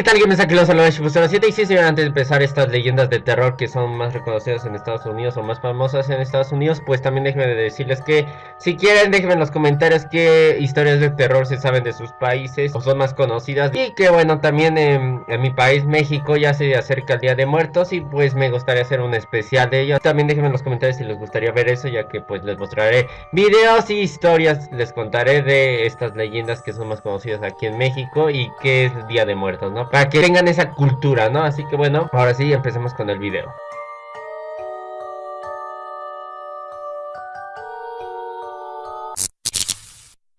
¿qué tal gamers? Aquí los saludos de 7 y sí, señor, antes de empezar estas leyendas de terror que son más reconocidas en Estados Unidos o más famosas en Estados Unidos, pues también déjenme decirles que si quieren déjenme en los comentarios qué historias de terror se saben de sus países o son más conocidas y que bueno, también en, mi país, México, ya se acerca el Día de Muertos y pues me gustaría hacer un especial de ello. También déjenme en los comentarios si les gustaría ver eso, ya que pues les mostraré videos y historias, les contaré de estas leyendas que son más conocidas aquí en México y que es el Día de Muertos, ¿no? Para que tengan esa cultura, ¿no? Así que bueno, ahora sí, empecemos con el video.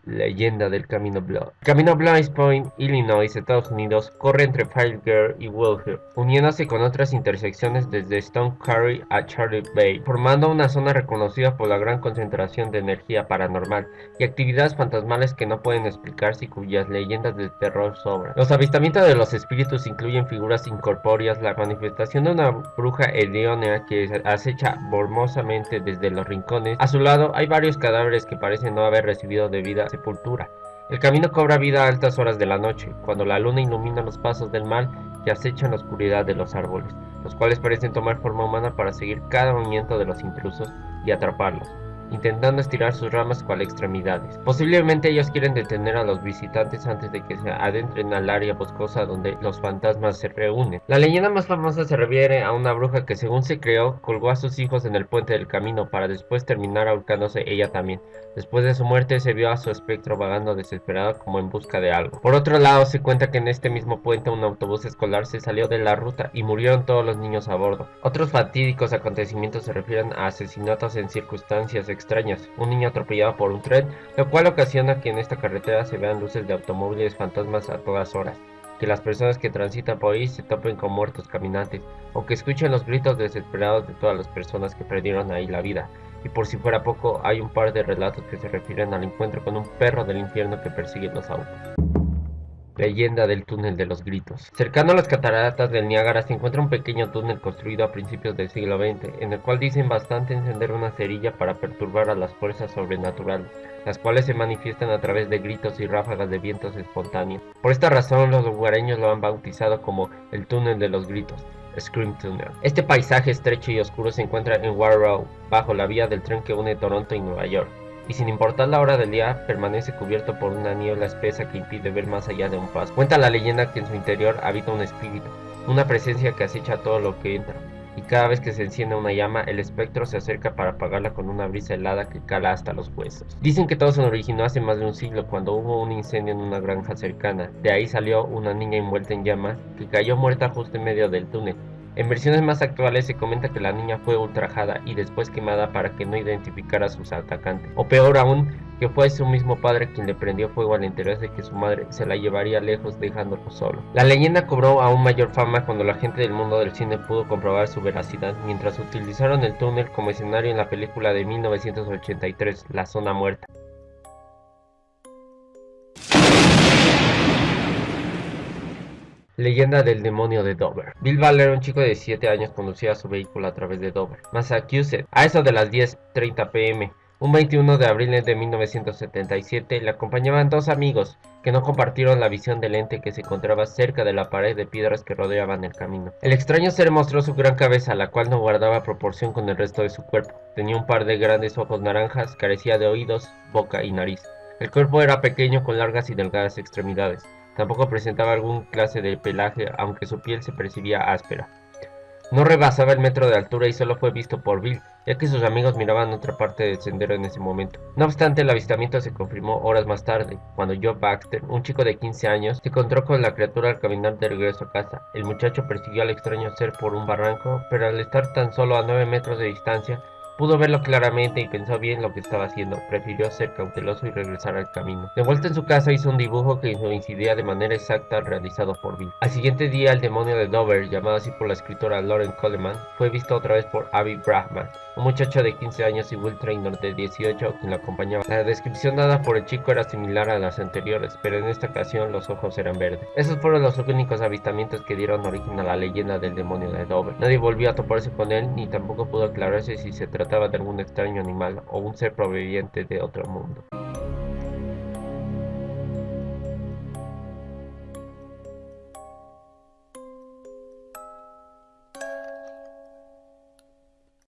Leyenda del Camino Blood. Camino Blind Point, Illinois, Estados Unidos, corre entre Girl y Wilshire, uniéndose con otras intersecciones desde Stone Curry a Charlie Bay, formando una zona reconocida por la gran concentración de energía paranormal y actividades fantasmales que no pueden explicarse y cuyas leyendas de terror sobran. Los avistamientos de los espíritus incluyen figuras incorpóreas, la manifestación de una bruja hedionea que acecha bormosamente desde los rincones. A su lado hay varios cadáveres que parecen no haber recibido debida sepultura. El camino cobra vida a altas horas de la noche, cuando la luna ilumina los pasos del mal que acechan la oscuridad de los árboles, los cuales parecen tomar forma humana para seguir cada movimiento de los intrusos y atraparlos intentando estirar sus ramas cual extremidades. Posiblemente ellos quieren detener a los visitantes antes de que se adentren al área boscosa donde los fantasmas se reúnen. La leyenda más famosa se refiere a una bruja que según se creó, colgó a sus hijos en el puente del camino para después terminar ahorcándose ella también. Después de su muerte se vio a su espectro vagando desesperado como en busca de algo. Por otro lado se cuenta que en este mismo puente un autobús escolar se salió de la ruta y murieron todos los niños a bordo. Otros fatídicos acontecimientos se refieren a asesinatos en circunstancias un niño atropellado por un tren, lo cual ocasiona que en esta carretera se vean luces de automóviles fantasmas a todas horas, que las personas que transitan por ahí se topen con muertos caminantes, o que escuchen los gritos desesperados de todas las personas que perdieron ahí la vida. Y por si fuera poco, hay un par de relatos que se refieren al encuentro con un perro del infierno que persigue los autos. Leyenda del túnel de los gritos. Cercano a las cataratas del Niágara se encuentra un pequeño túnel construido a principios del siglo XX, en el cual dicen bastante encender una cerilla para perturbar a las fuerzas sobrenaturales, las cuales se manifiestan a través de gritos y ráfagas de vientos espontáneos. Por esta razón los lugareños lo han bautizado como el túnel de los gritos. Scream Tunnel. Este paisaje estrecho y oscuro se encuentra en Warrow, bajo la vía del tren que une Toronto y Nueva York y sin importar la hora del día, permanece cubierto por una niebla espesa que impide ver más allá de un paso. Cuenta la leyenda que en su interior habita un espíritu, una presencia que acecha todo lo que entra, y cada vez que se enciende una llama, el espectro se acerca para apagarla con una brisa helada que cala hasta los huesos. Dicen que todo se originó hace más de un siglo cuando hubo un incendio en una granja cercana. De ahí salió una niña envuelta en llamas que cayó muerta justo en medio del túnel. En versiones más actuales se comenta que la niña fue ultrajada y después quemada para que no identificara a sus atacantes. O peor aún, que fue su mismo padre quien le prendió fuego al enterarse de que su madre se la llevaría lejos dejándolo solo. La leyenda cobró aún mayor fama cuando la gente del mundo del cine pudo comprobar su veracidad mientras utilizaron el túnel como escenario en la película de 1983, La Zona Muerta. Leyenda del demonio de Dover. Bill Baller, un chico de 7 años, conducía su vehículo a través de Dover, Massachusetts, a eso de las 10.30 pm. Un 21 de abril de 1977 le acompañaban dos amigos que no compartieron la visión del ente que se encontraba cerca de la pared de piedras que rodeaban el camino. El extraño ser mostró su gran cabeza, la cual no guardaba proporción con el resto de su cuerpo. Tenía un par de grandes ojos naranjas, carecía de oídos, boca y nariz. El cuerpo era pequeño con largas y delgadas extremidades. Tampoco presentaba algún clase de pelaje, aunque su piel se percibía áspera. No rebasaba el metro de altura y solo fue visto por Bill, ya que sus amigos miraban otra parte del sendero en ese momento. No obstante, el avistamiento se confirmó horas más tarde, cuando Joe Baxter, un chico de 15 años, se encontró con la criatura al caminar de regreso a casa. El muchacho persiguió al extraño ser por un barranco, pero al estar tan solo a 9 metros de distancia, Pudo verlo claramente y pensó bien lo que estaba haciendo. Prefirió ser cauteloso y regresar al camino. De vuelta en su casa hizo un dibujo que coincidía de manera exacta al realizado por Bill. Al siguiente día el demonio de Dover, llamado así por la escritora Lauren Coleman, fue visto otra vez por Abby Brahman, un muchacho de 15 años y Will Trainor de 18 quien lo acompañaba. La descripción dada por el chico era similar a las anteriores, pero en esta ocasión los ojos eran verdes. Esos fueron los únicos avistamientos que dieron origen a la leyenda del demonio de Dover. Nadie volvió a toparse con él, ni tampoco pudo aclararse si se de algún extraño animal o un ser proveniente de otro mundo.